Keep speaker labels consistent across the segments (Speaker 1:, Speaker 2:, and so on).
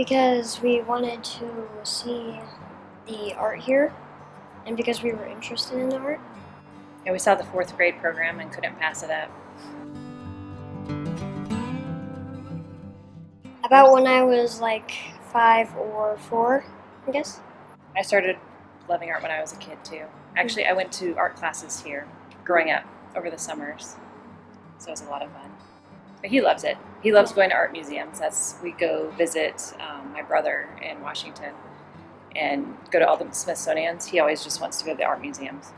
Speaker 1: Because we wanted to see the art here, and because we were interested in the art.
Speaker 2: Yeah, we saw the fourth grade program and couldn't pass it up.
Speaker 1: About when I was like five or four, I guess.
Speaker 2: I started loving art when I was a kid too. Actually, I went to art classes here growing up over the summers, so it was a lot of fun. But he loves it. He loves going to art museums. That's we go visit um, my brother in Washington and go to all the Smithsonian's. He always just wants to go to the art museums.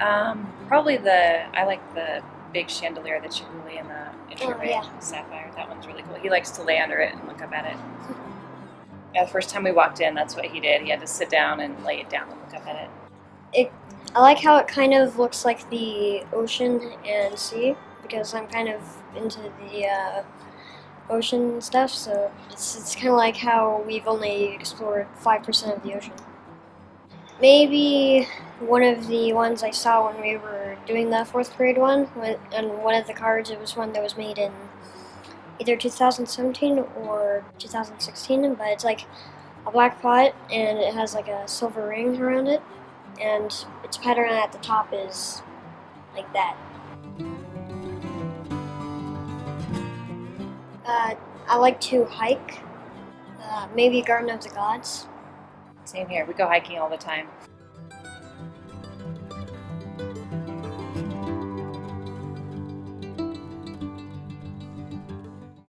Speaker 2: Um, probably the I like the big chandelier, the Chihuly and the Introvert
Speaker 1: Oh, yeah.
Speaker 2: Sapphire. That one's really cool. He likes to lay under it and look up at it. Yeah, the first time we walked in, that's what he did. He had to sit down and lay it down and look up at it.
Speaker 1: I like how it kind of looks like the ocean and sea because I'm kind of into the uh, ocean stuff. So it's, it's kind of like how we've only explored five percent of the ocean. Maybe one of the ones I saw when we were doing the fourth grade one, and one of the cards, it was one that was made in either 2017 or 2016, but it's like a black pot and it has like a silver ring around it and its pattern at the top is like that. Uh, I like to hike, uh, maybe Garden of the Gods.
Speaker 2: Same here. We go hiking all the time.